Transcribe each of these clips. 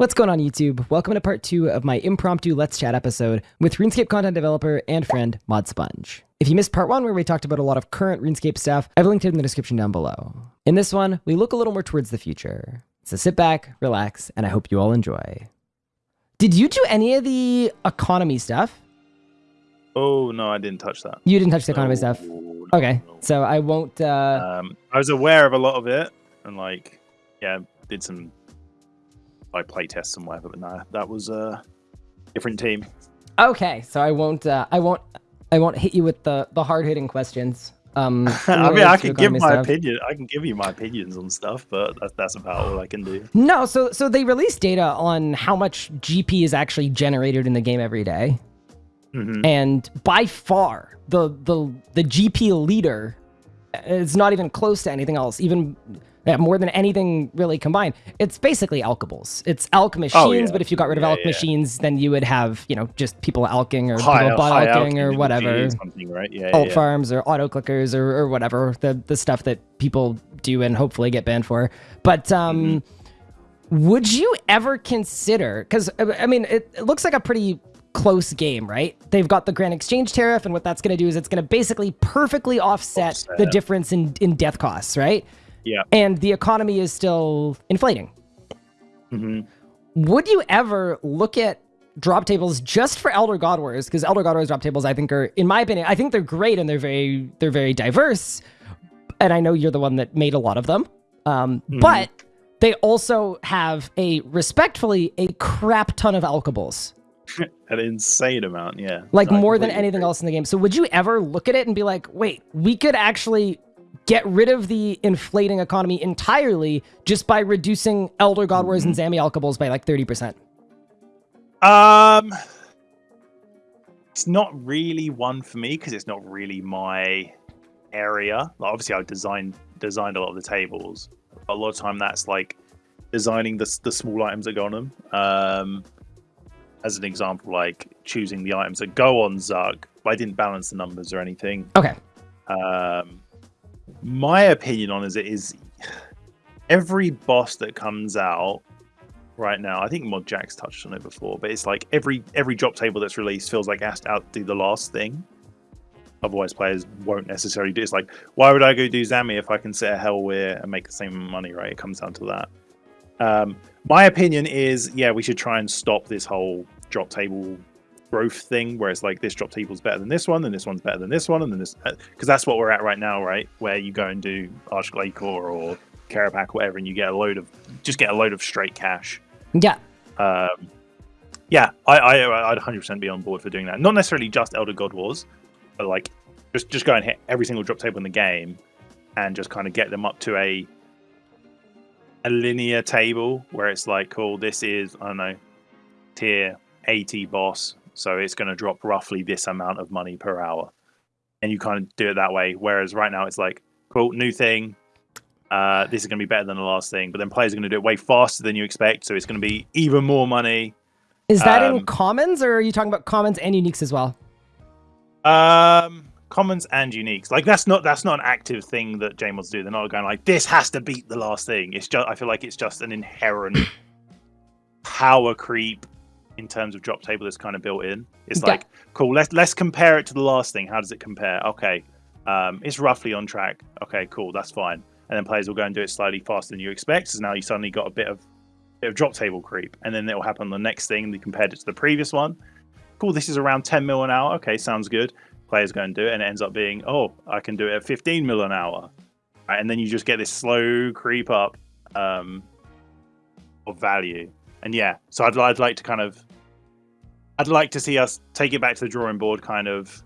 What's going on YouTube? Welcome to part two of my impromptu Let's Chat episode with RuneScape content developer and friend Mod Sponge. If you missed part one where we talked about a lot of current RuneScape stuff, I've linked it in the description down below. In this one, we look a little more towards the future. So sit back, relax, and I hope you all enjoy. Did you do any of the economy stuff? Oh no, I didn't touch that. You didn't touch the economy No, stuff? no, Okay, no. so I won't, uh, Um, I was aware of a lot of it, and like, yeah, did some like play tests and whatever. But no, that was a different team. okay, so I won't, uh, I won't, I won't hit you with the, the hard-hitting questions. Um, I mean, I can give my stuff. opinion. I can give you my opinions on stuff, but that's, that's about all I can do. No, so so they released data on how much GP is actually generated in the game every day, Mhm. and by far the the the GP leader is not even close to anything else. Even yeah, more than anything really combined, it's basically alchables. It's alch machines, Oh, yeah. but if you got rid of Yeah, alch machines, then you would have you know just people alching or High- people bot alching or whatever. Something, right? Yeah, alt farms or auto clickers or, or whatever the the stuff that people do and hopefully get banned for. But um would you ever consider because i mean it, it looks like a pretty close game right? They've got the grand exchange tariff and what that's going to do is it's going to basically perfectly offset, the difference in in death costs right Yeah. and the economy is still inflating hmm would you ever look at drop tables just for Elder God Wars? Because Elder God Wars drop tables, I think, are, in my opinion, I think they're great and they're very, they're very diverse. And I know you're the one that made a lot of them. Um, Mhm. But they also have a respectfully a crap ton of alchables, An insane amount. Yeah. like I more than anything agree. else in the game. So would you ever look at it and be like, wait, we could actually get rid of the inflating economy entirely just by reducing Elder God Wars and Mm-hmm. Zammy by like 30%? Um, it's not really one for me because it's not really my area. Like, obviously, I designed designed a lot of the tables. A lot of time, that's like designing the the small items that go on them. Um, as an example, like choosing the items that go on Zuk. But I didn't balance the numbers or anything. Okay. Um, my opinion on is it is every boss that comes out right now. I think Mod Jack's touched on it before, but it's like every every drop table that's released feels like it has to outdo the last thing. Otherwise, players won't necessarily do. It's like, why would I go do Zammy if I can set a Helwyr and make the same money? Right? It comes down to that. Um, my opinion is, yeah, we should try and stop this whole drop table growth thing, where it's like this drop table's better than this one, and this one's better than this one, and then this, because that's what we're at right now, right? Where you go and do Arch Glacor or Kerapac, whatever, and you get a load of, just get a load of straight cash. Yeah. Um, yeah, I, I, I'd 100% be on board for doing that. Not necessarily just Elder God Wars, but like just just go and hit every single drop table in the game, and just kind of get them up to a a linear table where it's like, cool, this is I don't know, tier 80 boss, so it's going to drop roughly this amount of money per hour, and you kind of do it that way. Whereas right now it's like, cool, new thing, uh, this is going to be better than the last thing. But then players are going to do it way faster than you expect, so it's going to be even more money. Is that in Um, commons or are you talking about commons and uniques as well? Um, commons and uniques. Like that's not that's not an active thing that JMods do. They're not going like this has to beat the last thing. It's just I feel like it's just an inherent power creep in terms of drop table that's kind of built in. It's Yeah. like cool. Let's let's compare it to the last thing. How does it compare? Okay, um, it's roughly on track. Okay, cool. That's fine. And then players will go and do it slightly faster than you expect. So now you suddenly got a bit of bit of drop table creep, and then it will happen on the next thing. They compared it to the previous one. Cool. This is around 10 mil an hour. Okay, sounds good. Players go and do it, and it ends up being, oh, I can do it at 15 mil an hour. Right, and then you just get this slow creep up um, of value. And yeah, so I'd, I'd like to kind of, I'd like to see us take it back to the drawing board, kind of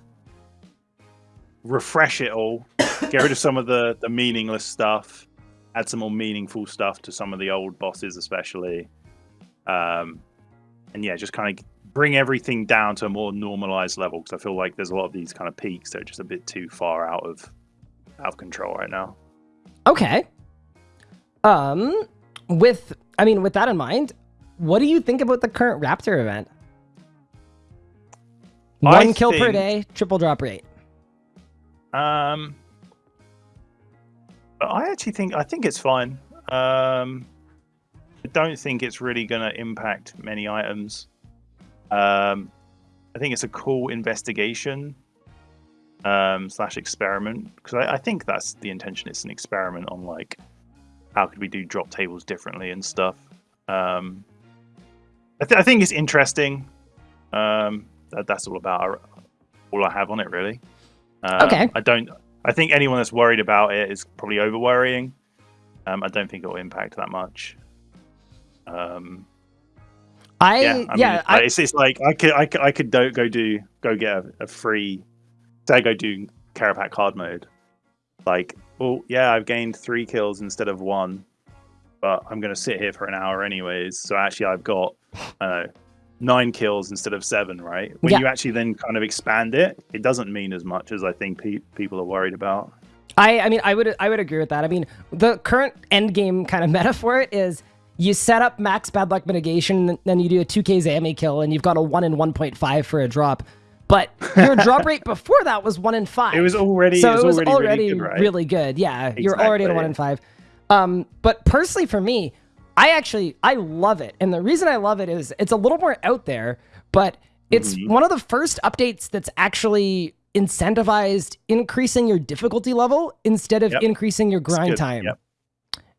refresh it all, get rid of some of the the meaningless stuff, add some more meaningful stuff to some of the old bosses, especially. Um, and yeah, just kind of bring everything down to a more normalized level because I feel like there's a lot of these kind of peaks that are just a bit too far out of out of control right now. Okay. Um, with I mean, with that in mind, what do you think about the current Raptor event? I One kill per day, triple drop rate. Um, but I actually think I think it's fine. Um, I don't think it's really going to impact many items. Um, I think it's a cool investigation um, slash experiment because I, I, think that's the intention. It's an experiment on like how could we do drop tables differently and stuff. Um, I, th- I, think it's interesting. Um, that, that's all about all I have on it really. Um, okay. I don't. I think anyone that's worried about it is probably over worrying. Um, I don't think it will impact that much. Um, I yeah, I yeah mean, I, it's, it's like I could I could, I could do, go do go get a, a free say I go do Kerapac hard mode. Like, well, yeah, I've gained three kills instead of one, but I'm gonna sit here for an hour anyways. So actually, I've got uh, nine kills instead of seven. Right? When yeah. you actually then kind of expand it, it doesn't mean as much as I think pe- people are worried about. I I mean I would I would agree with that. I mean the current end game kind of meta for it is you set up max bad luck mitigation, then you do a 2k Zammy kill, and you've got a 1 in 1.5 for a drop. But your drop rate before that was 1 in 5. It was already, so it was, already, already really, good, right? really good. Yeah, exactly. you're already at a 1 in 5. Um, but personally for me, I actually, I love it. And the reason I love it is it's a little more out there, but it's mm-hmm. one of the first updates that's actually incentivized increasing your difficulty level instead of yep. increasing your grind time. Yep.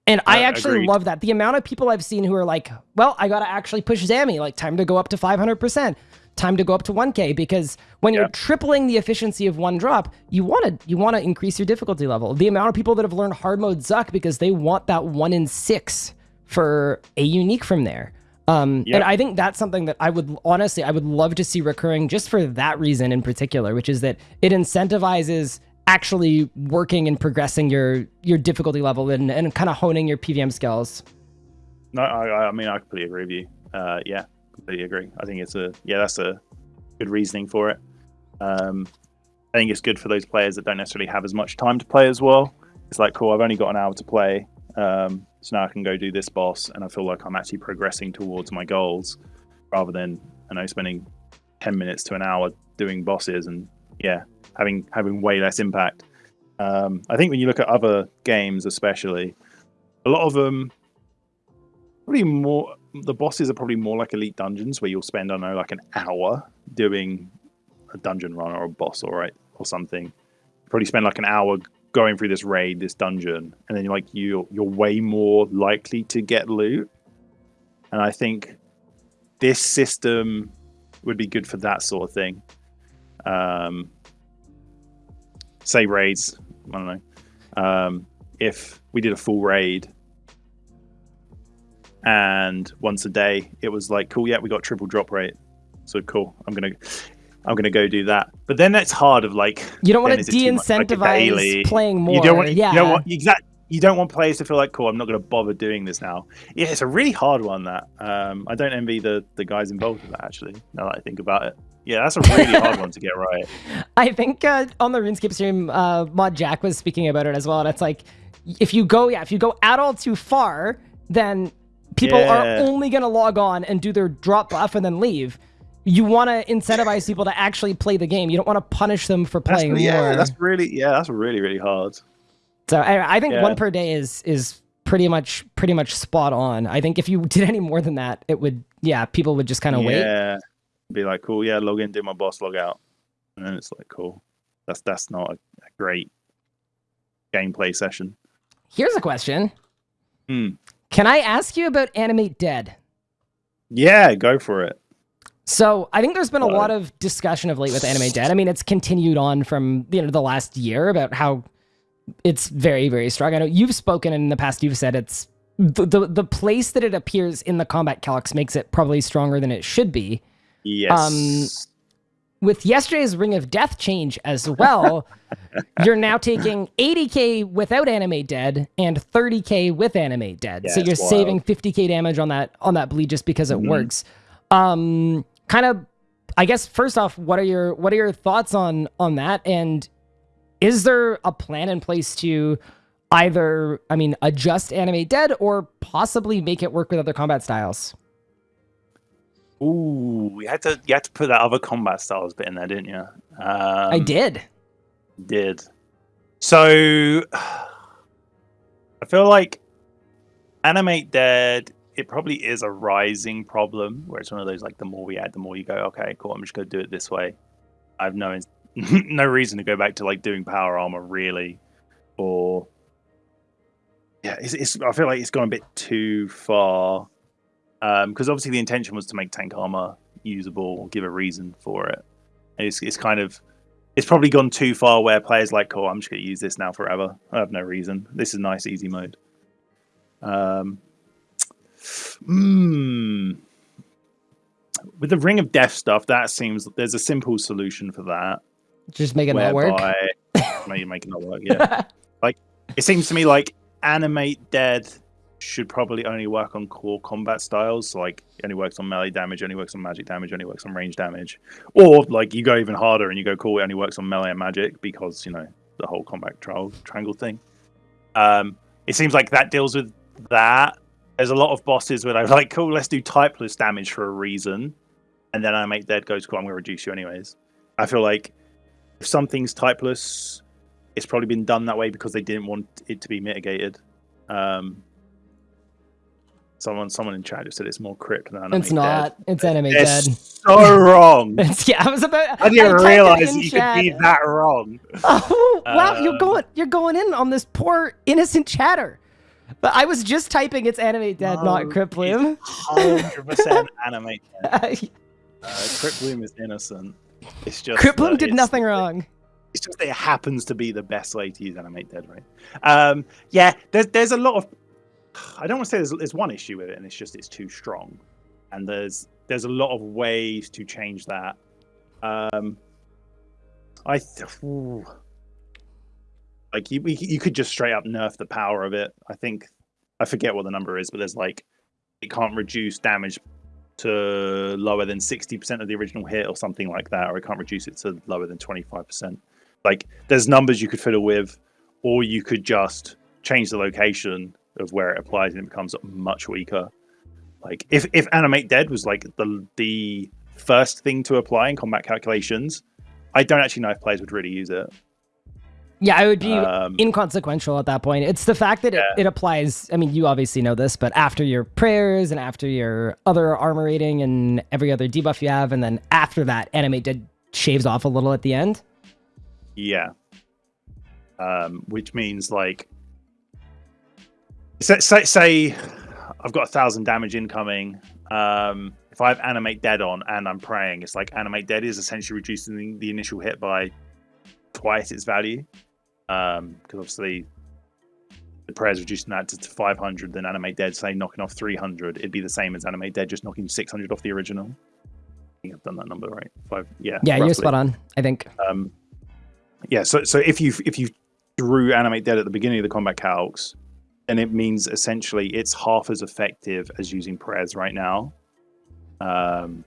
And I actually agreed. love that. The amount of people I've seen who are like, well, I got to actually push Zammy, like time to go up to 500%, time to go up to 1k because when you're tripling the efficiency of one drop, you want to you want to increase your difficulty level. The amount of people that have learned hard mode Zuk because they want that 1 in 6 for a unique from there. Um, yep. and I think that's something that I would honestly I would love to see recurring just for that reason in particular, which is that it incentivizes actually working and progressing your your difficulty level and, and kind of honing your PVM skills. No, I, I mean I completely agree with you. Uh, yeah, completely agree. I think it's a yeah that's a good reasoning for it. Um, I think it's good for those players that don't necessarily have as much time to play as well. It's like cool, I've only got an hour to play, um, so now I can go do this boss, and I feel like I'm actually progressing towards my goals, rather than you know spending ten minutes to an hour doing bosses and yeah, having having way less impact. Um, I think when you look at other games, especially, a lot of them probably more the bosses are probably more like elite dungeons where you'll spend I don't know like an hour doing a dungeon run or a boss or or something. Probably spend like an hour going through this raid, this dungeon, and then you're like you you're way more likely to get loot. And I think this system would be good for that sort of thing. Um, say raids. I don't know. Um, if we did a full raid and once a day, it was like, cool, yeah, we got triple drop rate. So cool. I'm gonna I'm gonna go do that. But then that's hard of like you don't want to de-incentivize like playing more. You don't want, yeah. You don't want exactly. You don't want players to feel like, cool, I'm not going to bother doing this now. Yeah, it's a really hard one. That um, I don't envy the the guys involved with that. Actually, now that I think about it. Yeah, that's a really hard one to get right. I think uh, on the RuneScape stream, uh, Mod Jack was speaking about it as well, and it's like if you go, yeah, if you go at all too far, then people yeah. are only gonna log on and do their drop buff and then leave. You want to incentivize people to actually play the game. You don't want to punish them for playing that's, yeah, more. that's really yeah, that's really really hard. So I, I think yeah. one per day is is pretty much pretty much spot on. I think if you did any more than that, it would yeah, people would just kind of yeah. wait. Yeah be like, cool, yeah, log in, do my boss, log out, and then it's like, cool. That's that's not a, a great gameplay session. Here's a question. Hmm. Can I ask you about Animate Dead? Yeah, go for it. So I think there's been a lot of discussion of late with Anime Dead. I mean, it's continued on from you know the last year about how it's very very strong. I know you've spoken in the past. You've said it's the the, the place that it appears in the combat calcs makes it probably stronger than it should be. Yes. Um, with yesterday's Ring of Death change as well, you're now taking 80k without anime Dead and 30k with anime Dead. Yeah, so you're saving 50k damage on that on that bleed just because it mm-hmm. works. Um, kind of, I guess. First off, what are your what are your thoughts on on that? And is there a plan in place to either, I mean, adjust Animate Dead or possibly make it work with other combat styles? Ooh, you had to you had to put that other combat styles bit in there, didn't you? Um, I did. Did. So I feel like Animate Dead it probably is a rising problem where it's one of those like the more we add, the more you go, okay, cool, I'm just gonna do it this way. I have no no reason to go back to like doing power armor really, or yeah, it's, it's I feel like it's gone a bit too far because um, obviously the intention was to make tank armor usable or give a reason for it. It's it's kind of it's probably gone too far where players like, "Cool, I'm just going to use this now forever. I have no reason. This is nice, easy mode." Um, mm, with the Ring of Death stuff, that seems there's a simple solution for that. Just make it not work. maybe make it not work. Yeah, like it seems to me like animate dead should probably only work on core combat styles. So like only works on melee damage, only works on magic damage, only works on range damage. Or like you go even harder and you go cool, it only works on melee and magic because you know the whole combat trial triangle thing. Um, it seems like that deals with that. There's a lot of bosses where they're like, cool, let's do typeless damage for a reason, and then animate dead goes cool. I'm going to reduce you anyways. I feel like if something's typeless, it's probably been done that way because they didn't want it to be mitigated. Um, Someone, someone in chat just said it's more crypt than anime. It's not. Dead. It's anime it's dead. So wrong. it's, yeah, I was about. I didn't I realize you chat. could be that wrong. Oh wow, you're um, going, you're going in on this poor innocent chatter. But I was just typing it's anime dead, no, not bloom. Hundred percent anime dead. Uh, bloom is innocent. It's just crypt bloom did nothing wrong. It's just it happens to be the best way to use animate dead, right? Um, yeah, there's there's a lot of I don't want to say there's, there's one issue with it, and it's just it's too strong, and there's there's a lot of ways to change that. Um, I th- like you you could just straight up nerf the power of it. I think I forget what the number is, but there's like it can't reduce damage to lower than 60% of the original hit or something like that, or it can't reduce it to lower than 25%. Like there's numbers you could fiddle with, or you could just change the location of where it applies and it becomes much weaker. Like if if animate dead was like the the first thing to apply in combat calculations, I don't actually know if players would really use it. Yeah, I would be um, inconsequential at that point. It's the fact that yeah. it, it applies. I mean, you obviously know this, but after your prayers and after your other armor rating and every other debuff you have, and then after that, animate dead shaves off a little at the end. Yeah. Um, which means like say, say, say I've got a thousand damage incoming. Um, if I have animate dead on and I'm praying, it's like animate dead is essentially reducing the, the initial hit by twice its value. Because um, obviously the prayers reducing that to, to 500, then animate dead, say knocking off 300, it'd be the same as animate dead, just knocking 600 off the original. I think I've done that number right. Five, yeah. Yeah, roughly. you're spot on. I think. Um, yeah. So so if you if you drew animate dead at the beginning of the combat calcs, and it means essentially it's half as effective as using prayers right now. Um,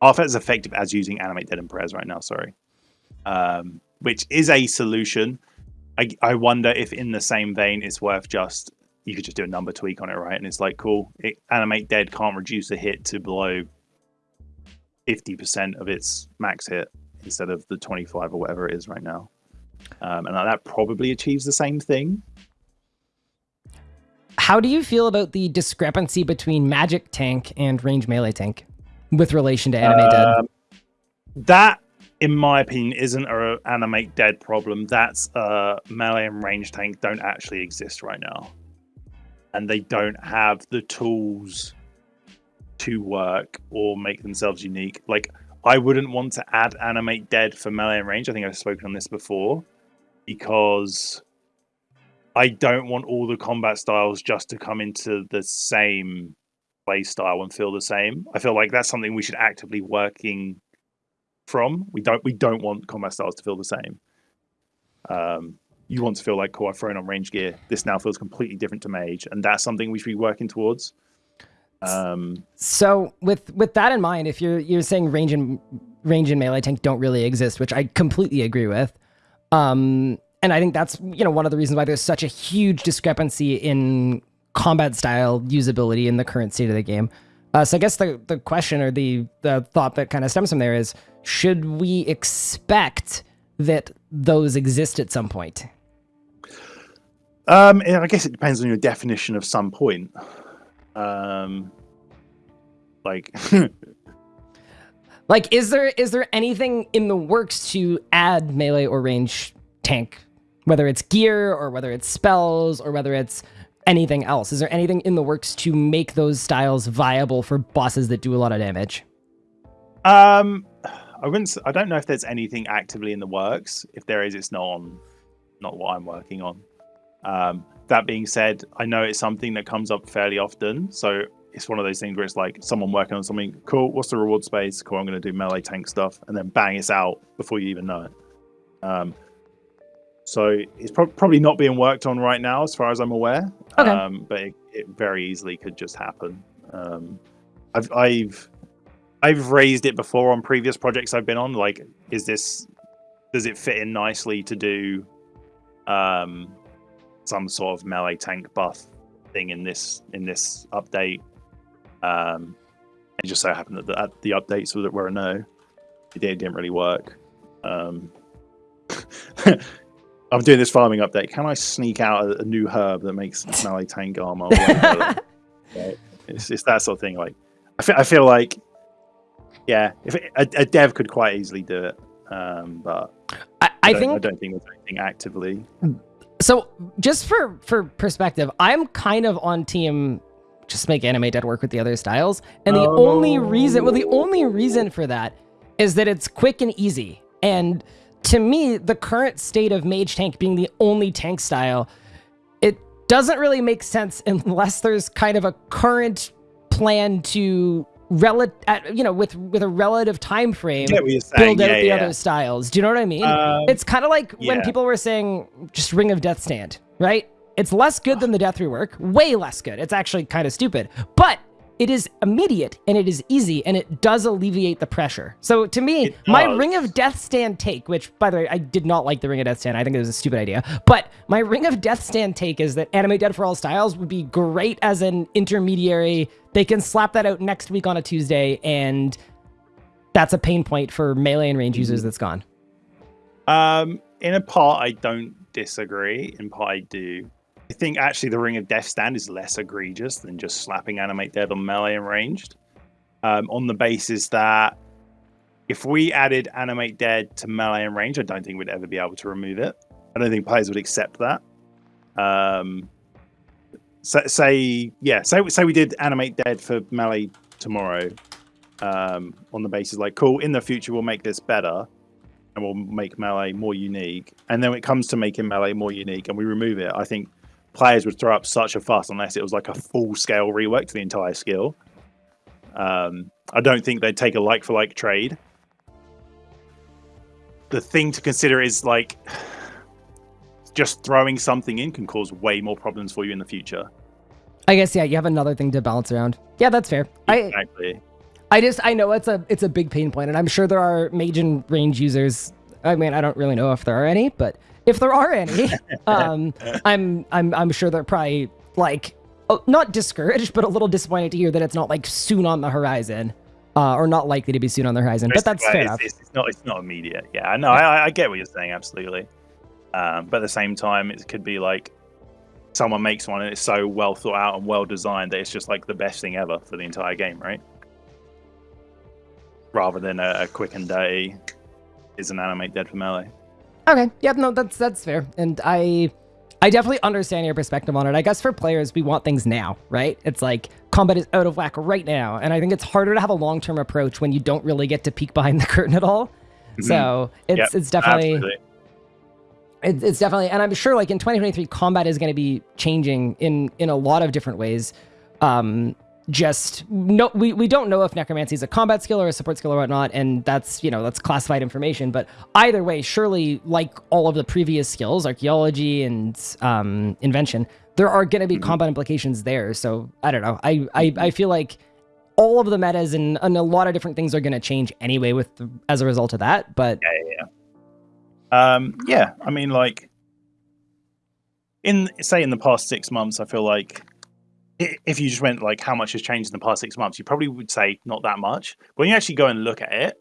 half as effective as using animate dead and prayers right now. Sorry, um, which is a solution. I, I wonder if in the same vein it's worth just you could just do a number tweak on it, right? And it's like cool. It, animate dead can't reduce a hit to below fifty percent of its max hit instead of the twenty five or whatever it is right now. Um, and that probably achieves the same thing. How do you feel about the discrepancy between magic tank and range melee tank with relation to animate dead? Uh, that, in my opinion, isn't an animate dead problem. That's uh, melee and range tank don't actually exist right now, and they don't have the tools to work or make themselves unique. Like I wouldn't want to add animate dead for melee and range. I think I've spoken on this before because I don't want all the combat styles just to come into the same play style and feel the same. I feel like that's something we should actively working from. We don't we don't want combat styles to feel the same. Um, you want to feel like, cool, I've thrown on range gear. This now feels completely different to mage, and that's something we should be working towards. Um, so with with that in mind, if you're you're saying range and range and melee tank don't really exist, which I completely agree with. Um, and I think that's you know one of the reasons why there's such a huge discrepancy in combat style usability in the current state of the game. Uh, so I guess the the question or the the thought that kind of stems from there is, should we expect that those exist at some point? Um, I guess it depends on your definition of some point. Um, like, like, is there is there anything in the works to add melee or range tank, whether it's gear or whether it's spells or whether it's anything else? Is there anything in the works to make those styles viable for bosses that do a lot of damage? Um, I wouldn't. I don't know if there's anything actively in the works. If there is, it's not on, not what I'm working on. Um, that being said, I know it's something that comes up fairly often. So it's one of those things where it's like someone working on something cool. What's the reward space? Cool. I'm going to do melee tank stuff, and then bang, it's out before you even know it. Um, so it's pro- probably not being worked on right now, as far as I'm aware. Okay. Um, but it, it very easily could just happen. Um, I've I've I've raised it before on previous projects I've been on. Like, is this does it fit in nicely to do um, some sort of melee tank buff thing in this in this update? Um, it just so happened that the, the updates were, were a no. It didn't, it didn't really work. Um, I'm doing this farming update. Can I sneak out a, a new herb that makes melee tank armor? it's, it's that sort of thing. Like, I feel, I feel like, yeah, if it, a, a, dev could quite easily do it, um, but I, I, I think I don't think there's anything actively. So, just for for perspective, I'm kind of on team just make anime dead work with the other styles, and the Oh. only reason, well, the only reason for that is that it's quick and easy. And to me, the current state of mage tank being the only tank style, it doesn't really make sense unless there's kind of a current plan to rel- at, you know, with with a relative time frame saying. build out yeah, the yeah. other styles. Do you know what I mean? Um, it's kind of like when people were saying just Ring of Death Stand, right? It's less good than the Death Rework, way less good. It's actually kind of stupid, but it is immediate and it is easy and it does alleviate the pressure. So to me, my. Ring of Death Stand take, which by the way, I did not like the Ring of Death Stand. I think it was a stupid idea. But my Ring of Death Stand take is that Anime Dead for All Styles would be great as an intermediary. They can slap that out next week on a Tuesday and that's a pain point for melee and range users that's gone. Um, in a part, I don't disagree. In part, I do. I think actually the Ring of Death stand is less egregious than just slapping Animate Dead on melee and ranged. Um, on the basis that if we added Animate Dead to melee and range, I don't think we'd ever be able to remove it. I don't think players would accept that. Um, so, say yeah, say say we did Animate Dead for melee tomorrow. Um, on the basis like cool, in the future we'll make this better and we'll make melee more unique. And then when it comes to making melee more unique and we remove it, I think players would throw up such a fuss unless it was like a full scale rework to the entire skill. Um, I don't think they'd take a like for like trade. The thing to consider is like just throwing something in can cause way more problems for you in the future. I guess yeah, you have another thing to balance around. Yeah, that's fair. I Exactly. I just I know it's a it's a big pain point, and I'm sure there are mage and range users. I mean, I don't really know if there are any, but if there are any, um, I'm I'm I'm sure they're probably like oh, not discouraged, but a little disappointed to hear that it's not like soon on the horizon, uh, or not likely to be soon on the horizon. But that's fair it's. It's, it's not. It's not immediate. Yeah, I know. I, I get what you're saying. Absolutely. Um, but at the same time, it could be like someone makes one and it's so well thought out and well designed that it's just like the best thing ever for the entire game, right? Rather than a, a quick and dirty is an animate dead for melee. Okay. Yep. No, that's that's fair, and I I definitely understand your perspective on it. I guess for players, we want things now, right? It's like combat is out of whack right now, and I think it's harder to have a long term approach when you don't really get to peek behind the curtain at all. So it's Yep, it's definitely Absolutely. it, it's definitely, and I'm sure like in 2023, combat is going to be changing in in a lot of different ways. Um, just no, we we don't know if necromancy is a combat skill or a support skill or whatnot, and that's you know that's classified information. But either way, surely like all of the previous skills, archaeology and um, invention, there are going to be combat implications there. So I don't know. I I, I feel like all of the metas and, and a lot of different things are going to change anyway with the, as a result of that. But yeah, yeah, yeah. Um, yeah, I mean, like, in say in the past six months, I feel like if you just went like how much has changed in the past six months, you probably would say not that much. But when you actually go and look at it,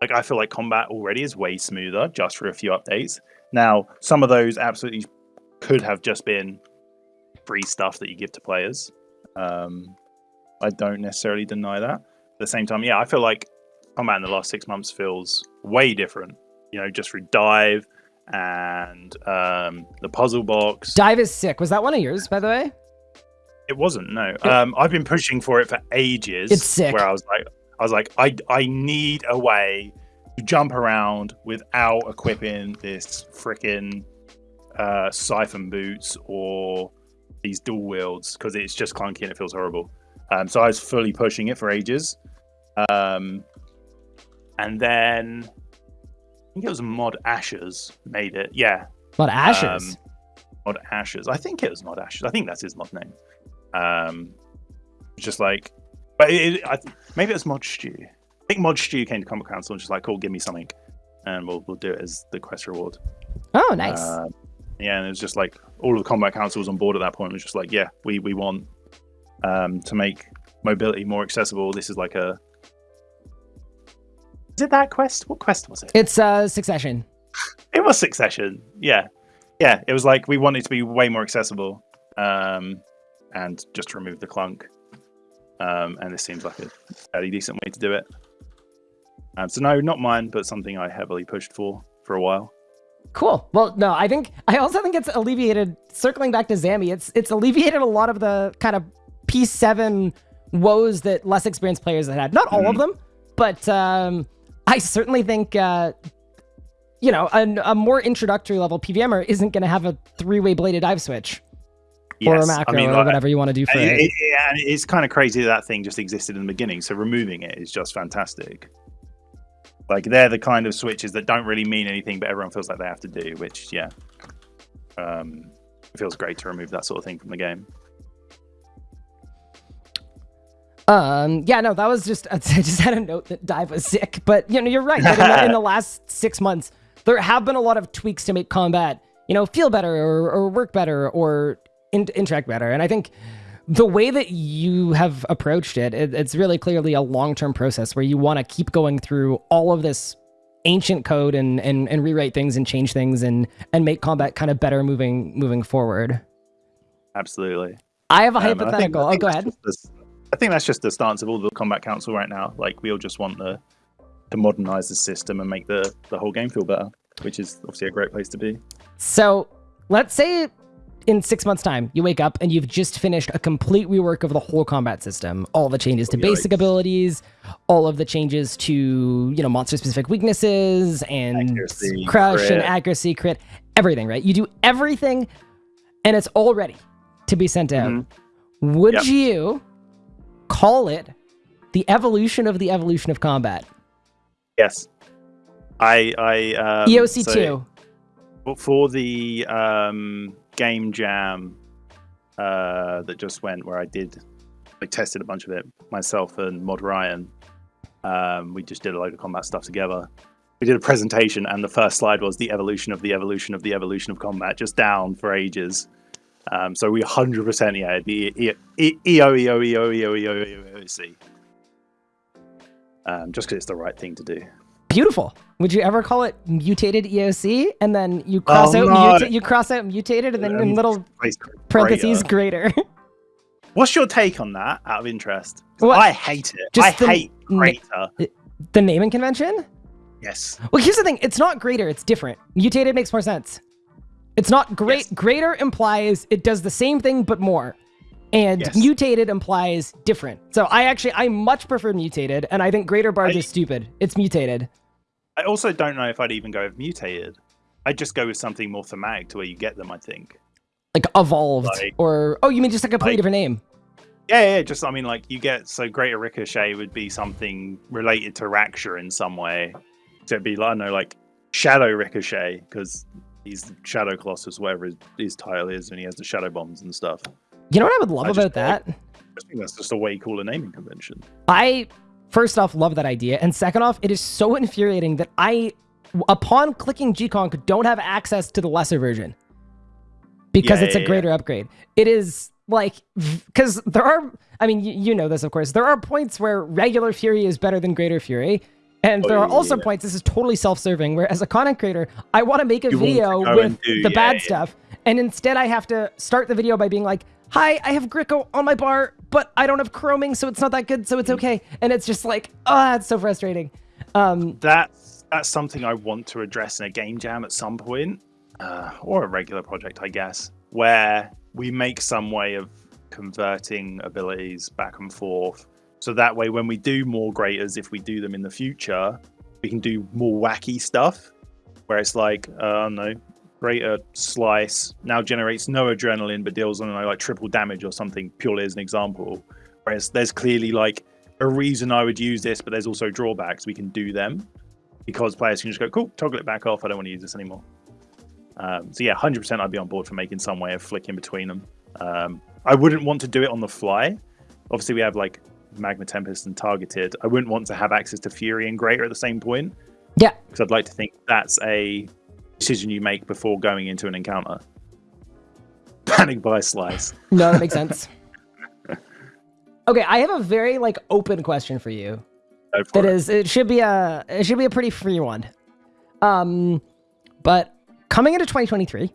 like I feel like combat already is way smoother just for a few updates. Now, some of those absolutely could have just been free stuff that you give to players. Um, I don't necessarily deny that. At the same time, yeah, I feel like combat in the last six months feels way different. You know, just through dive and um, the puzzle box. Dive is sick. Was that one of yours, by the way? It wasn't. No. Um, I've been pushing for it for ages. It's sick. Where I was like, I was like, I I need a way to jump around without equipping this freaking uh, siphon boots or these dual wields because it's just clunky and it feels horrible. Um, so I was fully pushing it for ages. Um, and then I think it was Mod Ashes made it. Yeah. Mod Ashes. Um, Mod Ashes. I think it was Mod Ashes. I think that's his mod name. Um, just like, but it, it, I, maybe it's Mod Stew. I think Mod Stew came to Combat Council and just like, cool, give me something, and we'll we'll do it as the quest reward. Oh, nice. Uh, yeah, and it was just like all of the Combat Council was on board at that point. It was just like, yeah, we we want um, to make mobility more accessible. This is like a. Is it that quest? What quest was it? It's uh, Succession. It was Succession. Yeah, yeah. It was like we wanted to be way more accessible, um, and just remove the clunk. Um, and this seems like a fairly decent way to do it. Um, so no, not mine, but something I heavily pushed for for a while. Cool. Well, no, I think I also think it's alleviated. Circling back to Zammy, it's it's alleviated a lot of the kind of P7 woes that less experienced players had had. Not all Mhm. of them, but um, I certainly think uh, you know a, a more introductory level PVMer isn't going to have a three-way bladed dive switch or a macro I mean, or whatever you want to do for it, it. it- yeah, and it's kind of crazy that that thing just existed in the beginning. So removing it is just fantastic. Like they're the kind of switches that don't really mean anything, but everyone feels like they have to do. Which, yeah, um, it feels great to remove that sort of thing from the game. Um, yeah, no, that was just I just had a note that dive was sick, but you know you're right. that in, the, in the last six months, there have been a lot of tweaks to make combat, you know, feel better or, or work better or in, interact better. And I think the way that you have approached it, it it's really clearly a long term process where you want to keep going through all of this ancient code and, and and rewrite things and change things and and make combat kind of better moving moving forward. Absolutely. I have a Um, I think- hypothetical. Oh, go ahead. I think that's just the stance of all the combat council right now. Like we all just want the to modernize the system and make the the whole game feel better, which is obviously a great place to be. So let's say in six months' time, you wake up and you've just finished a complete rework of the whole combat system. All the changes to basic abilities, all of the changes to you know monster specific weaknesses and Accuracy, crush and accuracy, crit, everything. Right? You do everything, and it's all ready to be sent out. Mhm. Would Yep. you call it the evolution of the evolution of combat? Yes. I I um, EOC so- two. But for the um, game jam uh, that just went, where I did, I tested a bunch of it myself and Mod Ryan. Um, we just did a load of combat stuff together. We did a presentation, and the first slide was the evolution of the evolution of the evolution of combat, just down for ages. Um, so we 100% yeah, the E- E- EO EO EO EO EO EOC. Um, just because it's the right thing to do. Beautiful. Would you ever call it mutated EOC and then you cross Oh, out no. you cross out mutated and then in Um, little parentheses greater. greater? What's your take on that? Out of interest? What? I hate it. Just I the hate greater. the naming convention? Yes, Well, here's the thing. It's not greater. It's different. Mutated makes more sense. It's not great. Yes. Greater implies it does the same thing but more. And Yes. mutated implies different. So I actually I much prefer mutated, and I think greater barge I- is stupid. It's mutated. I also don't know if I'd even go with mutated. I'd just go with something more thematic to where you get them. I think. Like evolved. Like- or oh, you mean just like a completely like- different name. Yeah, yeah. Just I mean, like you get so greater ricochet would be something related to Raksha in some way. So it'd be like I don't know, like Shadow Ricochet because he's Shadow Colossus, whatever his, his title is, and he has the shadow bombs and stuff. You know what I would love I just about like- that? I think that's just a way cooler naming convention. I first off love that idea, and second off, it is so infuriating that I, upon clicking GConc, don't have access to the lesser version because Yeah, it's yeah, a yeah. greater upgrade. It is like because there are. I mean, you, you know this, of course. There are points where regular Fury is better than Greater Fury. And Oh, there are yeah, also yeah. points, this is totally self serving, where as a content creator, I want to make a You video with do- the yeah, bad yeah. stuff. And instead, I have to start the video by being like, Hi, I have Gricko on my bar, but I don't have caroming, so it's not that good, so it's okay. And it's just like, ah, oh, it's so frustrating. Um, that's that's something I want to address in a game jam at some point, uh, or a regular project, I guess, where we make some way of converting abilities back and forth. So that way, when we do more greaters, if we do them in the future, we can do more wacky stuff where it's like, uh, I don't know, greater slice now generates no adrenaline but deals on like triple damage or something purely as an example. Whereas there's clearly like a reason I would use this, but there's also drawbacks. We can do them because players can just go, cool, toggle it back off. I don't want to use this anymore. Um, so yeah, 100% I'd be on board for making some way of flicking between them. Um, I wouldn't want to do it on the fly. Obviously, we have like Magma Tempest and Targeted. I wouldn't want to have access to Fury and Greater at the same point. Yeah. Because I'd like to think that's a decision you make before going into an encounter. Panic by slice. No, that makes sense. okay, I have a very like open question for you. That it. is, it should be a, it should be a pretty free one. Um, but coming into 2023,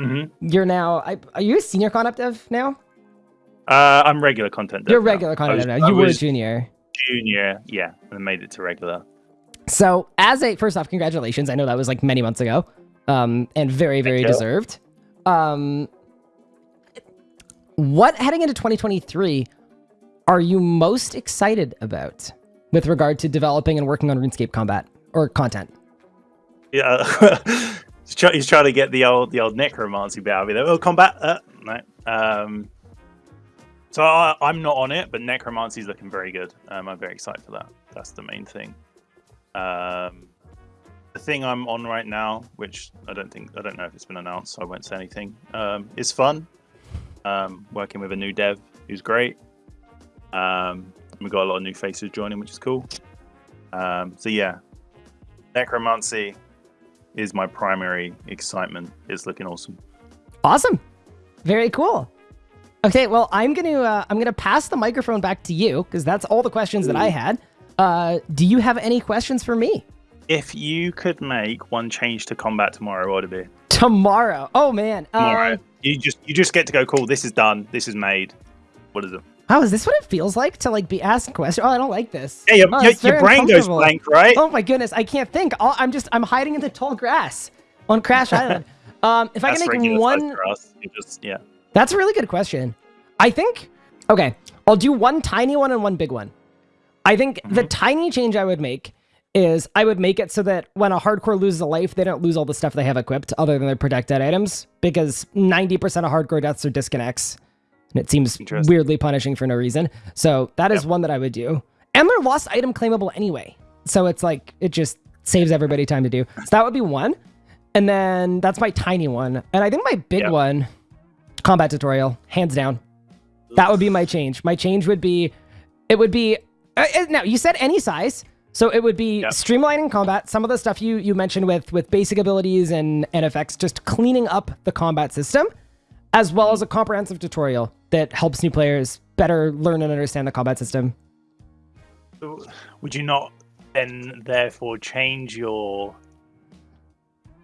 mm-hmm. you're now, I, are you a senior content dev now? Uh, I'm regular content dev. You're regular content was, dev now. You were junior. Junior, yeah, and made it to regular. So, as a first off, congratulations. I know that was like many months ago, um, and very, very deserved. Um, what heading into 2023 are you most excited about with regard to developing and working on RuneScape combat or content? Yeah, he's trying to get the old the old necromancy bit out of me. Oh, combat, uh, no. Um, so I, am not on it, but necromancy is looking very good. Um, I'm very excited for that. That's the main thing. Um, the thing I'm on right now, which I don't think I don't know if it's been announced, so I won't say anything. Um, is fun. Um, working with a new dev who's great. Um, we've got a lot of new faces joining, which is cool. Um, so yeah, necromancy is my primary excitement. It's looking awesome. Awesome. Very cool. Okay, well, I'm gonna uh, I'm gonna pass the microphone back to you because that's all the questions Ooh. that I had. Uh, do you have any questions for me? If you could make one change to combat tomorrow, what would it be? Tomorrow? Oh man. Tomorrow. Uh, you just you just get to go. Cool. This is done. This is made. What is it? Oh, is this what it feels like to like be asked questions? Oh, I don't like this. Yeah, your, oh, your, your brain goes blank, right? Oh my goodness, I can't think. i am just I'm hiding in the tall grass on Crash Island. Um, if I can make one, just, yeah. That's a really good question. I think. Okay, I'll do one tiny one and one big one. I think mm-hmm. the tiny change I would make is I would make it so that when a hardcore loses a life, they don't lose all the stuff they have equipped other than their protected items because 90% of hardcore deaths are disconnects. And it seems weirdly punishing for no reason. So that is yep. one that I would do. And they're lost item claimable anyway. So it's like, it just saves everybody time to do. So that would be one. And then that's my tiny one. And I think my big yep. one, combat tutorial, hands down. That would be my change. My change would be, it would be uh, uh, now you said any size, so it would be yep. streamlining combat. Some of the stuff you you mentioned with with basic abilities and and effects, just cleaning up the combat system, as well as a comprehensive tutorial that helps new players better learn and understand the combat system. Would you not then therefore change your?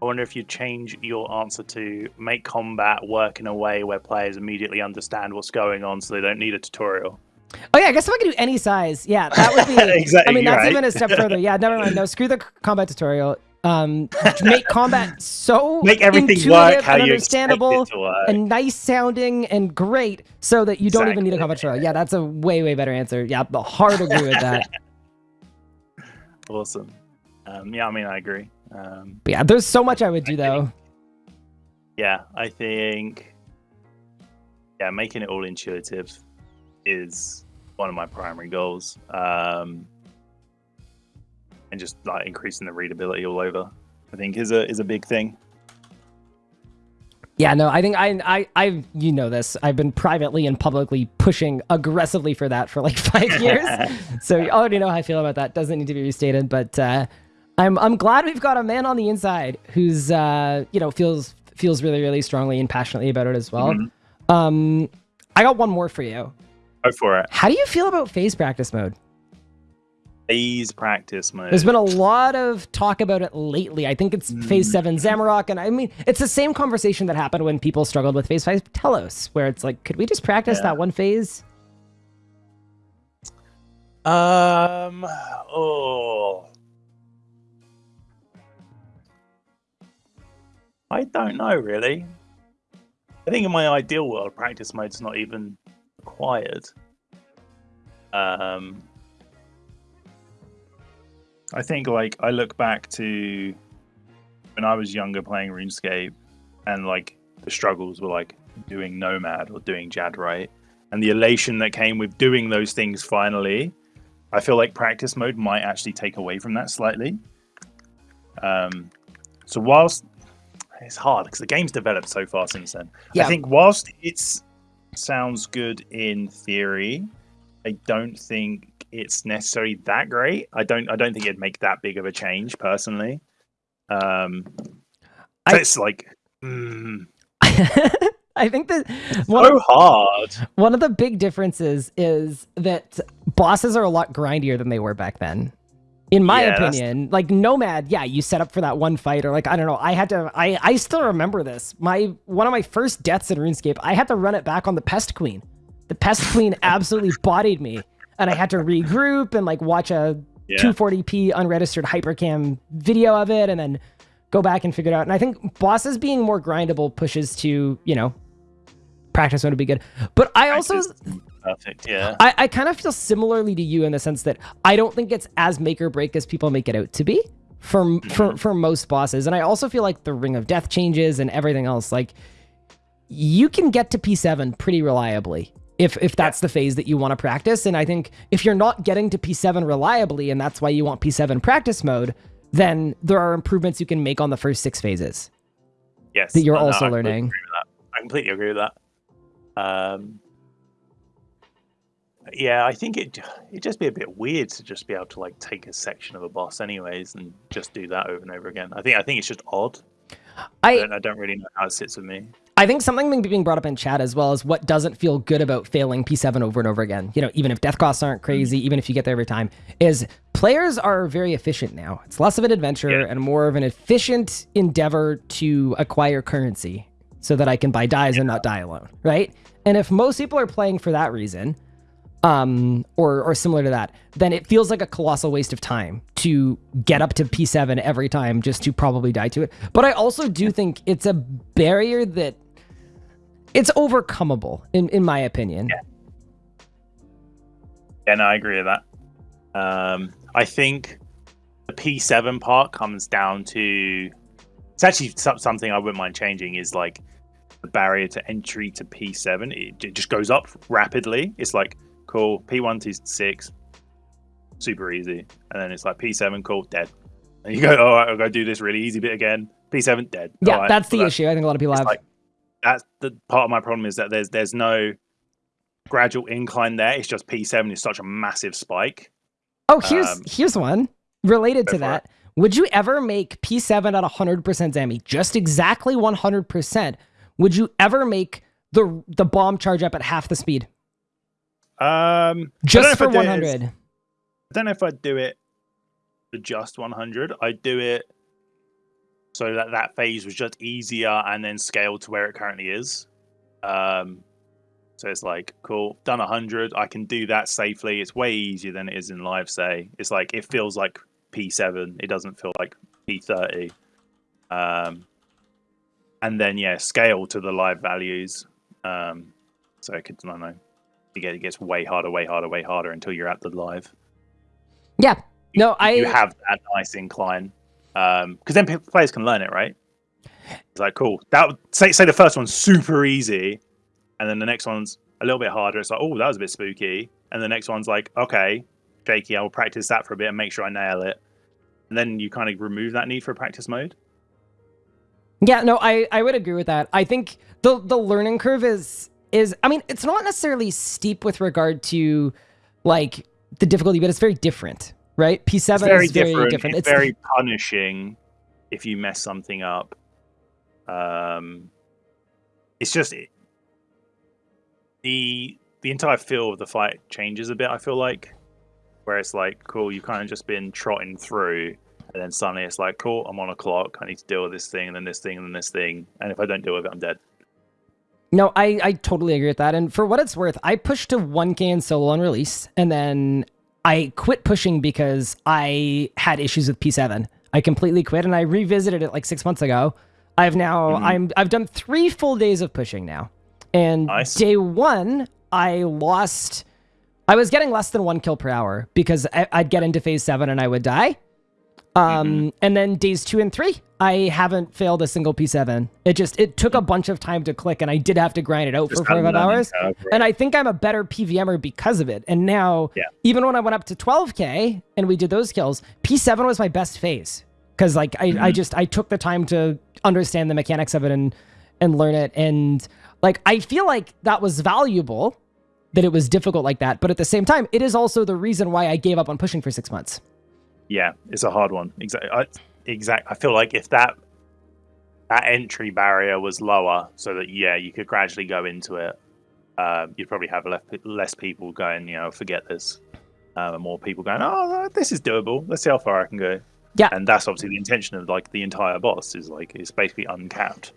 I wonder if you change your answer to make combat work in a way where players immediately understand what's going on, so they don't need a tutorial. Oh yeah, I guess if I could do any size, yeah, that would be. exactly. I mean, that's right. even a step further. Yeah, never mind. No, screw the combat tutorial. Um, make combat so make everything work how and you understandable and nice sounding and great, so that you don't exactly. even need a combat tutorial. Yeah, that's a way way better answer. Yeah, the hard agree with that. awesome. Um, yeah, I mean, I agree. Um, but yeah, there's so much I would do I though. Think, yeah, I think. Yeah, making it all intuitive is one of my primary goals. Um, and just like increasing the readability all over, I think is a is a big thing. Yeah, no, I think I, I, I, you know this. I've been privately and publicly pushing aggressively for that for like five years. so you already know how I feel about that. Doesn't need to be restated, but uh, I'm, I'm glad we've got a man on the inside who's, uh, you know, feels feels really, really strongly and passionately about it as well. Mm-hmm. Um, I got one more for you. Go for it. How do you feel about phase practice mode? Phase practice mode. There's been a lot of talk about it lately. I think it's mm. phase seven Zamorak, and I mean it's the same conversation that happened when people struggled with phase five Telos, where it's like, could we just practice yeah. that one phase? Um. Oh. I don't know really. I think in my ideal world, practice mode's not even required. Um. I think like I look back to when I was younger playing RuneScape, and like the struggles were like doing Nomad or doing Jad right, and the elation that came with doing those things finally I feel like practice mode might actually take away from that slightly. Um, so whilst it's hard because the game's developed so far since then, yeah. I think whilst it sounds good in theory, I don't think it's necessarily that great. I don't. I don't think it'd make that big of a change personally. Um, I, it's like. Mm, I think that one so hard. One of the big differences is that bosses are a lot grindier than they were back then. In my yeah, opinion, like Nomad, yeah, you set up for that one fight, or like I don't know, I had to. I I still remember this. My one of my first deaths in RuneScape, I had to run it back on the Pest Queen. The Pest Queen absolutely bodied me, and I had to regroup and like watch a yeah. 240p unregistered hypercam video of it, and then go back and figure it out. And I think bosses being more grindable pushes to you know practice would be good. But I also perfect, yeah. I, I kind of feel similarly to you in the sense that I don't think it's as make or break as people make it out to be for mm-hmm. for for most bosses. And I also feel like the Ring of Death changes and everything else, like you can get to P7 pretty reliably if if that's the phase that you want to practice. And I think if you're not getting to P7 reliably and that's why you want P7 practice mode, then there are improvements you can make on the first six phases. Yes. That you're no, also no, learning. I completely agree with that. Um, yeah, I think it it'd just be a bit weird to just be able to like take a section of a boss anyways and just do that over and over again. I think I think it's just odd. I I don't, I don't really know how it sits with me. I think something being brought up in chat as well is what doesn't feel good about failing P7 over and over again. You know, even if death costs aren't hmm. crazy, even if you get there every time, is players are very efficient now. It's less of an adventure yeah. and more of an efficient endeavor to acquire currency so that I can buy dies yeah. and not die alone, right? And if most people are playing for that reason, um, or or similar to that, then it feels like a colossal waste of time to get up to P7 every time just to probably die to it. But I also do think it's a barrier that it's overcomable, in in my opinion. Yeah. Yeah, no, I agree with that. Um, I think the P7 part comes down to it's actually something I wouldn't mind changing is like the barrier to entry to P7. It, it just goes up rapidly. It's like, cool, P1 to 6, super easy. And then it's like P7, cool, dead. And you go, all right, I'll go do this really easy bit again. P7, dead. Yeah, right. that's the issue. I think a lot of people have. Like, that's the part of my problem is that there's there's no gradual incline there. It's just P7 is such a massive spike. Oh, here's um, here's one related to that. It. Would you ever make P7 at 100% Zammy? just exactly 100%, would you ever make the the bomb charge up at half the speed? Um, just for 100. I don't know if I'd do it for just 100. I'd do it so that that phase was just easier and then scaled to where it currently is. Um, so it's like, cool, done 100. I can do that safely. It's way easier than it is in live, say. It's like, it feels like P7. It doesn't feel like P30. Um, and then yeah, scale to the live values. Um, so it could, I don't know, it gets way harder, way harder, way harder until you're at the live. Yeah, no, I you have that nice incline because um, then players can learn it, right? It's like cool. That say say the first one's super easy, and then the next one's a little bit harder. It's like oh, that was a bit spooky, and the next one's like okay, shaky. I will practice that for a bit and make sure I nail it, and then you kind of remove that need for practice mode. Yeah, no, I, I would agree with that. I think the the learning curve is is I mean, it's not necessarily steep with regard to like the difficulty, but it's very different, right? P7 very is very different. different. It's, it's very punishing if you mess something up. Um it's just it, the the entire feel of the fight changes a bit, I feel like. Where it's like, cool, you've kind of just been trotting through and then suddenly it's like, cool, I'm on a clock. I need to deal with this thing, and then this thing, and then this thing. And if I don't deal with it, I'm dead. No, I, I totally agree with that. And for what it's worth, I pushed to 1K in solo on release, and then I quit pushing because I had issues with P7. I completely quit and I revisited it like six months ago. I've now Mhm. I'm I've done three full days of pushing now, and Nice. day one I lost. I was getting less than one kill per hour because I, I'd get into phase seven and I would die. Um, Mm-hmm. and then days two and three, I haven't failed a single P7. It just it took a bunch of time to click, and I did have to grind it out Just for four five hours. right? And I think I'm a better PVMer because of it. And now, Yeah. even when I went up to 12k and we did those kills, P7 was my best phase because like I, Mm-hmm. I just I took the time to understand the mechanics of it and and learn it. And like I feel like that was valuable that it was difficult like that. But at the same time, it is also the reason why I gave up on pushing for six months. Yeah, it's a hard one. Exactly. I, exact. I feel like if that that entry barrier was lower, so that yeah, you could gradually go into it, um, you'd probably have less less people going. You know, forget this. Um, and more people going, oh, this is doable. Let's see how far I can go. Yeah. and that's obviously the intention of like the entire boss is like it's basically uncapped.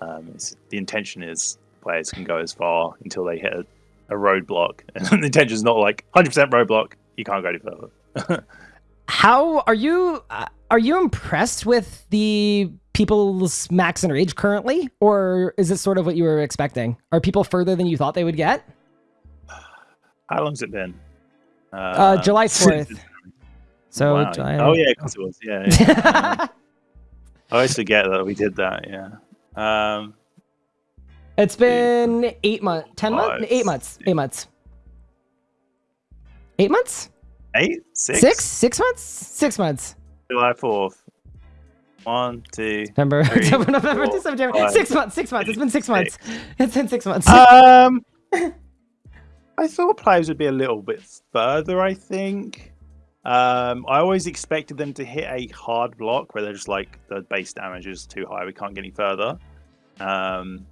Um, it's, the intention is players can go as far until they hit a, a roadblock, and the intention is not like 100% roadblock. You can't go any further. How are you? Uh, are you impressed with the people's max enrage currently, or is this sort of what you were expecting? Are people further than you thought they would get? How long's it been? Uh, July fourth. So Wow. July. Oh yeah, of course it was. Yeah, yeah. I always forget that we did that. Yeah. Um, it's been eight months, ten months, eight months, eight months, eight months, eight, six, six, six months, six months. July fourth. One, two. November, Three, October, November, four, December, five, six months, six months. It's been six months. It's been six months. Um, I thought players would be a little bit further. I think. Um, I always expected them to hit a hard block where they're just like the base damage is too high. We can't get any further. Um,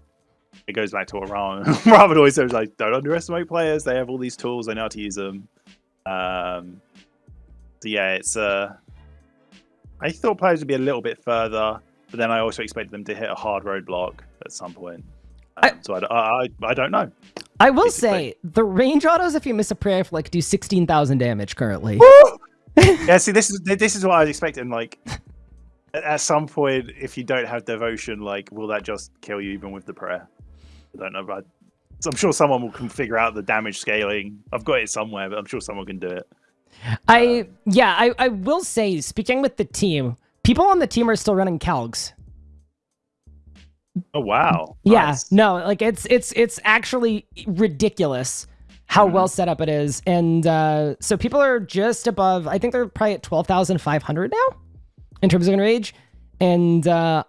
it goes back to what Ramen, Ramen always says like, don't underestimate players. They have all these tools. They know how to use them. Um, so yeah, it's uh, I thought players would be a little bit further, but then I also expected them to hit a hard roadblock at some point. Um, I- so I, I, I, don't know. I will basically. say the range autos, if you miss a prayer, like do sixteen thousand damage currently. yeah, see, this is this is what I was expecting. Like, at, at some point, if you don't have devotion, like, will that just kill you even with the prayer? I don't know, but so I'm sure someone will can figure out the damage scaling. I've got it somewhere, but I'm sure someone can do it. I yeah, I, I will say, speaking with the team, people on the team are still running Calgs. Oh wow! Yeah, Nice. no, like it's it's it's actually ridiculous how well set up it is, and uh, so people are just above. I think they're probably at twelve thousand five hundred now in terms of enrage, and uh,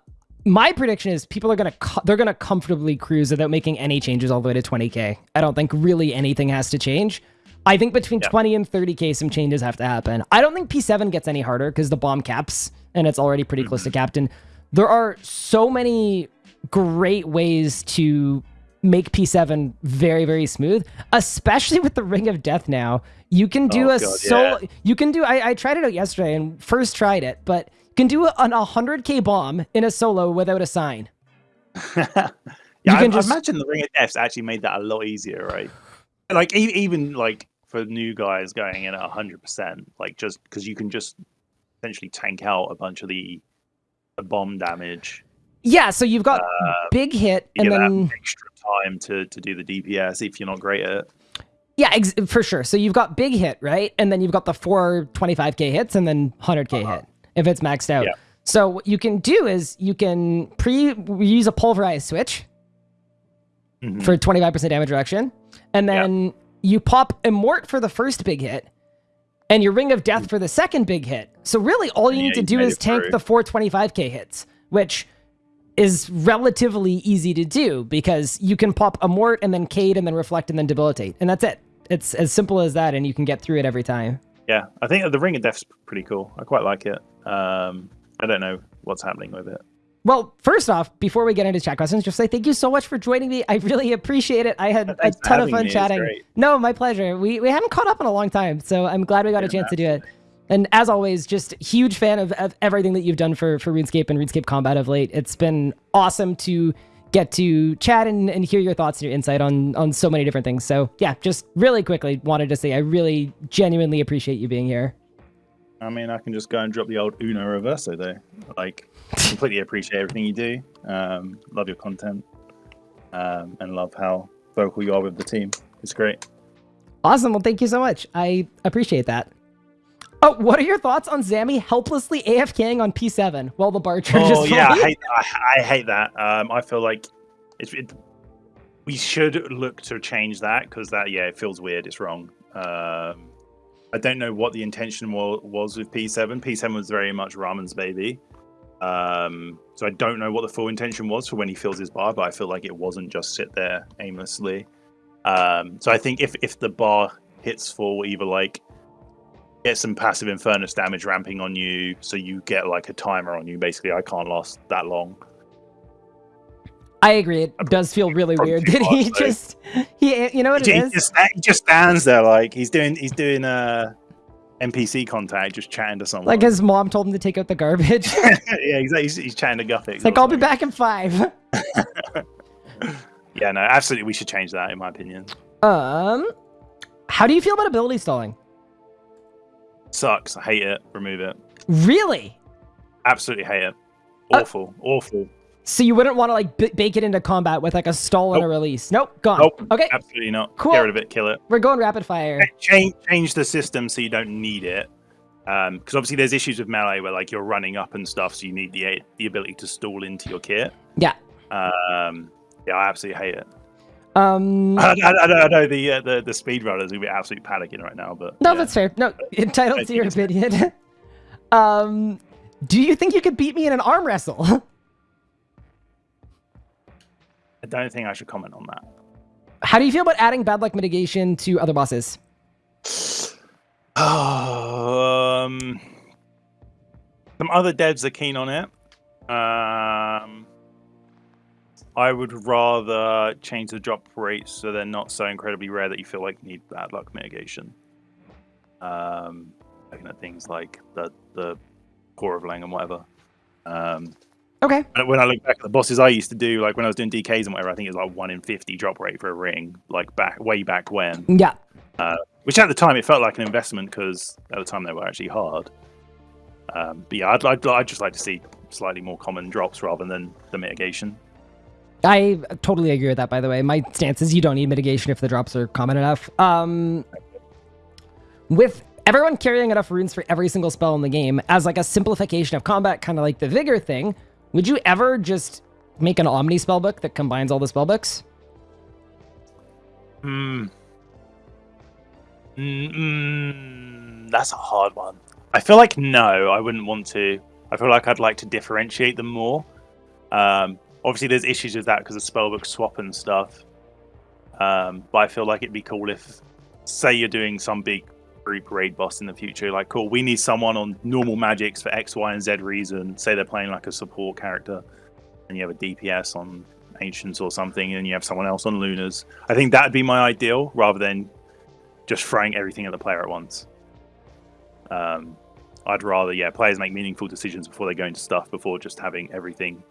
my prediction is people are gonna they're gonna comfortably cruise without making any changes all the way to twenty k. I don't think really anything has to change. I think between Yeah. 20 and 30k, some changes have to happen. I don't think P7 gets any harder because the bomb caps and it's already pretty close to mm-hmm. captain. There are so many great ways to make P7 very, very smooth, especially with the Ring of Death now. You can do Oh, a God, solo, yeah. you can do, I, I tried it out yesterday and first tried it, but you can do an 100k bomb in a solo without a sign. yeah, You I, can I just- imagine the Ring of Deaths actually made that a lot easier, right? Like even like for new guys going in at hundred percent, like just because you can just essentially tank out a bunch of the, the bomb damage. Yeah, so you've got big hit and then. extra time to to do the DPS if you're not great at it. Yeah, ex- for sure. So you've got big hit, right? And then you've got the four 25k hits and then 100k hit if it's maxed out. Uh-huh. Yeah. So what you can do is you can pre use a pulverized switch Mhm. for 25% damage reduction, and Yeah. then you pop immort for the first big hit, and your ring of death for the second big hit. So really, all you Yeah, need to do is tank through. the four 25k hits, which is relatively easy to do because you can pop a mort and then cade and then reflect and then debilitate, and that's it. It's as simple as that, and you can get through it every time. Yeah, I think the Ring of Death's pretty cool. I quite like it. Um, I don't know what's happening with it. Well, first off, before we get into chat questions, just say thank you so much for joining me. I really appreciate it. I had a ton of fun. Chatting. No, my pleasure. We we haven't caught up in a long time, so I'm glad we got a Yeah, chance to do it. And as always, just huge fan of, of everything that you've done for for RuneScape and RuneScape Combat of late. It's been awesome to get to chat and, and hear your thoughts and your insight on on so many different things. So yeah, just really quickly wanted to say I really genuinely appreciate you being here. I mean, I can just go and drop the old Uno Reverso though. Like, completely appreciate everything you do. Um, love your content, um, and love how vocal you are with the team. It's great. Awesome. Well, thank you so much. I appreciate that. Oh, what are your thoughts on Zammy helplessly AFKing on P7 while the bar charges? Oh yeah, I hate, I, I hate that. Um, I feel like it's, it, we should look to change that because that yeah, it feels weird. It's wrong. Um, I don't know what the intention was, was with P7. P7 was very much Ramen's baby. Um, so I don't know what the full intention was for when he fills his bar, but I feel like it wasn't just sit there aimlessly. Um, so I think if if the bar hits full, either like get some passive infernus damage ramping on you, so you get like a timer on you. Basically, I can't last that long. I agree. It does feel really weird Did he just he you know what he, it is. He just, he just stands there like he's doing he's doing uh NPC contact, just chatting to someone. Like his mom told him to take out the garbage. yeah, he's, he's, he's chatting to Guffix. It's like I'll be back in five. yeah, no, absolutely, we should change that in my opinion. Um, how do you feel about ability stalling? Sucks. I hate it. Remove it. Really? Absolutely hate it. Awful. Uh, awful. So you wouldn't want to like bake it into combat with like a stall nope. and a release? Nope. Gone. Nope. Okay. Absolutely not. Cool. Get rid of it. Kill it. We're going rapid fire. Change change the system so you don't need it. Um, because obviously there's issues with melee where like you're running up and stuff, so you need the the ability to stall into your kit. Yeah. Um. Yeah, I absolutely hate it. Um, I, I, I know the uh, the the speedrunners will be absolutely panicking right now, but no, yeah. that's fair. No, entitled to your opinion. um, do you think you could beat me in an arm wrestle? I don't think I should comment on that. How do you feel about adding bad luck mitigation to other bosses? um, some other devs are keen on it. Um, I would rather change the drop rates so they're not so incredibly rare that you feel like you need bad luck mitigation. Um, looking at things like the the core of Leng and whatever. Um, okay. When I look back at the bosses I used to do, like when I was doing DKs and whatever, I think it was like one in fifty drop rate for a ring, like back way back when. Yeah. Uh, which at the time it felt like an investment because at the time they were actually hard. Um, but yeah, I'd, I'd, I'd just like to see slightly more common drops rather than the mitigation. I totally agree with that, by the way. My stance is you don't need mitigation if the drops are common enough. Um, with everyone carrying enough runes for every single spell in the game, as like a simplification of combat, kind of like the Vigor thing, would you ever just make an Omni spellbook that combines all the spellbooks? Hmm. Mm, that's a hard one. I feel like no, I wouldn't want to. I feel like I'd like to differentiate them more. Um, obviously there's issues with that because of spellbook swap and stuff. Um, but I feel like it'd be cool if, say, you're doing some big group raid boss in the future. Like, cool, we need someone on normal magics for X, Y, and Z reason. Say they're playing like a support character, and you have a DPS on ancients or something, and you have someone else on lunars. I think that'd be my ideal, rather than just throwing everything at the player at once. Um, I'd rather, yeah, players make meaningful decisions before they go into stuff, before just having everything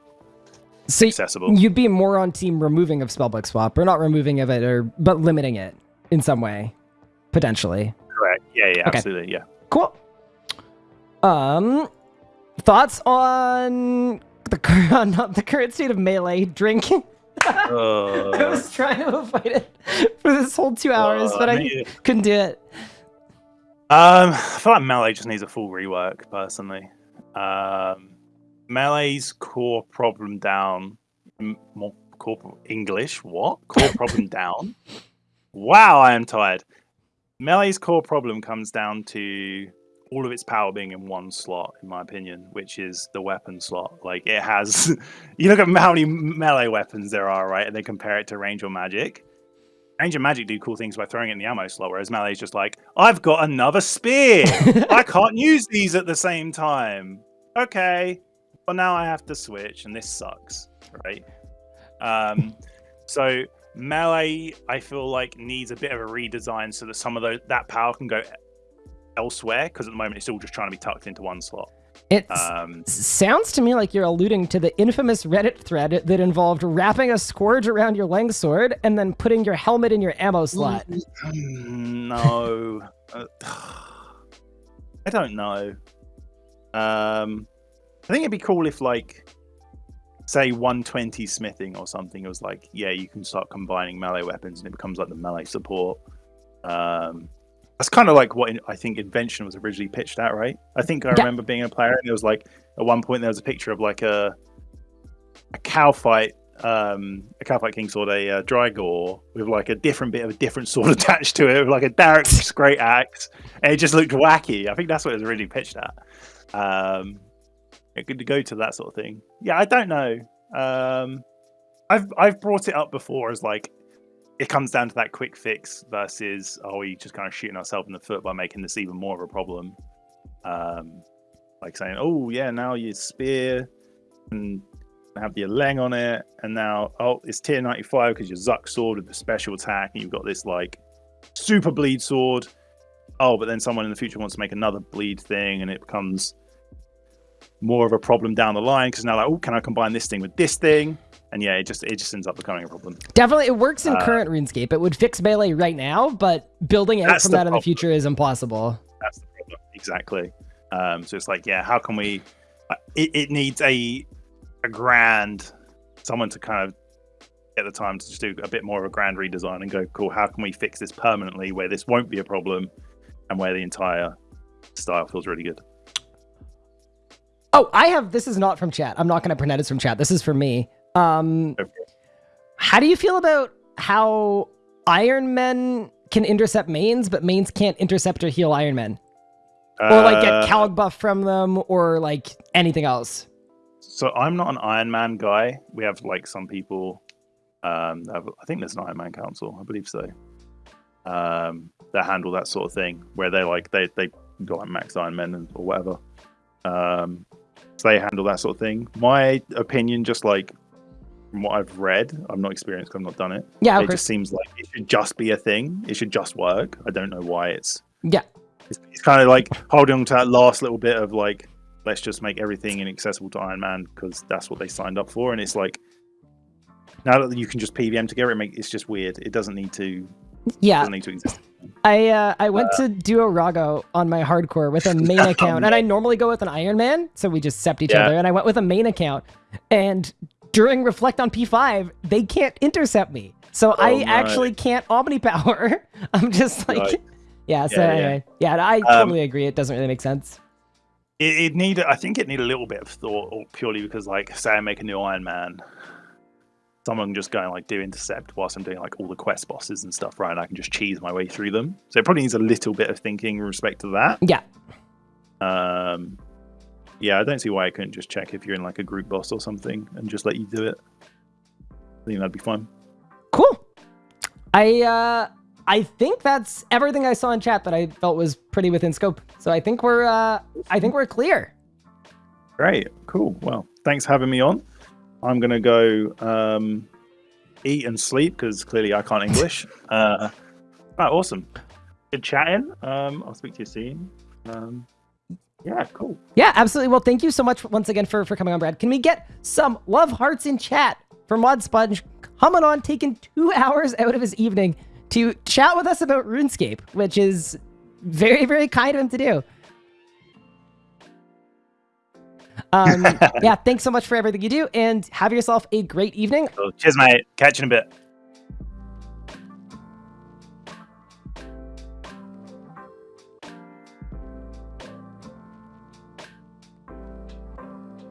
so accessible. You'd be more on team removing of spellbook swap, or not removing of it, or but limiting it in some way, potentially. Correct. Yeah. Yeah. Okay. Absolutely. Yeah. Cool. Um, thoughts on the current on the current state of melee drinking? Uh, I was trying to avoid it for this whole two hours, uh, but I couldn't do it. Um, I feel like melee just needs a full rework, personally. Um, Melee's core problem down. More core English. What? Core problem down. Wow, I am tired. Melee's core problem comes down to all of its power being in one slot, in my opinion, which is the weapon slot. Like it has, you look at how many melee weapons there are, right, and then compare it to range or magic. Range and magic do cool things by throwing it in the ammo slot, whereas melee is just like, I've got another spear. I can't use these at the same time. Okay, well now I have to switch, and this sucks, right? Um, so melee, I feel like needs a bit of a redesign so that some of those that power can go elsewhere because at the moment it's all just trying to be tucked into one slot. It Um, sounds to me like you're alluding to the infamous Reddit thread that involved wrapping a scourge around your Leng sword and then putting your helmet in your ammo slot. Mm, no, Uh, I don't know. Um, I think it'd be cool if, like, say, 120 smithing or something. It was like, yeah, you can start combining melee weapons, and it becomes like the melee support. Um, that's kind of like what in, I think Invention was originally pitched at, right? I think I Yeah. remember being a player, and it was like at one point there was a picture of like a a Kalphite, um, a Kalphite king sword, a uh, Drygore with like a different bit of a different sword attached to it, with like a Dharok's great axe, and it just looked wacky. I think that's what it was originally pitched at. Um, it could go to that sort of thing. Yeah, I don't know. Um, I've I've brought it up before as like it comes down to that quick fix versus are we just kind of shooting ourselves in the foot by making this even more of a problem? Um, like saying, oh yeah, now your spear and have the Leng on it, and now oh it's tier 95 because your Zuk sword with the special attack, and you've got this like super bleed sword. Oh, but then someone in the future wants to make another bleed thing, and it becomes more of a problem down the line because now like, oh, can I combine this thing with this thing? And yeah, it just it just ends up becoming a problem. Definitely, it works in Uh, current RuneScape. It would fix melee right now, but building out from that in the future is impossible. That's the problem. Exactly. Um, so it's like, yeah, how can we? uh, It, it needs a a grand someone to kind of get the time to just do a bit more of a grand redesign and go, cool. How can we fix this permanently where this won't be a problem, and where the entire style feels really good. Oh, I have. This is not from chat. I'm not going to pretend it's from chat. This is for me. Um, for how do you feel about how Iron Men can intercept mains, but mains can't intercept or heal Iron Men, or like get Uh, Calg buff from them, or like anything else? So I'm not an Iron Man guy. We have like some people. Um, have, I think there's an Iron Man Council. I believe so. Um, that handle that sort of thing, where they like they they got like max Iron Men and, or whatever. Um, so they handle that sort of thing. My opinion, just like from what I've read, I'm not experienced. I've not done it. Yeah, it just seems like it should just be a thing. It should just work. I don't know why it's Yeah, it's, it's kind of like holding on to that last little bit of like let's just make everything inaccessible to Iron Man because that's what they signed up for, and it's like now that you can just PVM together, it make it's just weird. It doesn't need to yeah. doesn't need to exist. I uh, I went to Duo Rago on my hardcore with a main account, and I normally go with an Iron Man, so we just sept each Yeah. other. And I went with a main account, and during Reflect on P5, they can't intercept me, so I Oh, no. actually can't Omni Power. I'm just like, Right. yeah. So Yeah, yeah. anyway, yeah, I Um, totally agree. It doesn't really make sense. It, it need I think it need a little bit of thought, or purely because like say I make a new Iron Man. Someone just going like do intercept whilst I'm doing like all the quest bosses and stuff, right? And I can just cheese my way through them. So it probably needs a little bit of thinking in respect to that. Yeah, Um, yeah, I don't see why I couldn't just check if you're in like a group boss or something and just let you do it. I think that'd be fun. cool. I uh, I think that's everything I saw in chat that I felt was pretty within scope. So I think we're uh, I think we're clear. Great, cool. Well, thanks for having me on. I'm gonna go um, eat and sleep because clearly I can't English. uh, right, awesome. Good chatting. Um, I'll speak to you soon. Um, yeah, cool. Yeah, absolutely. Well, thank you so much once again for, for coming on, Brad. Can we get some love hearts in chat for Mod Sponge coming on, taking two hours out of his evening to chat with us about RuneScape, which is very, very kind of him to do. Um, yeah, thanks so much for everything you do, and have yourself a great evening. Cheers, mate. Catch you in a bit.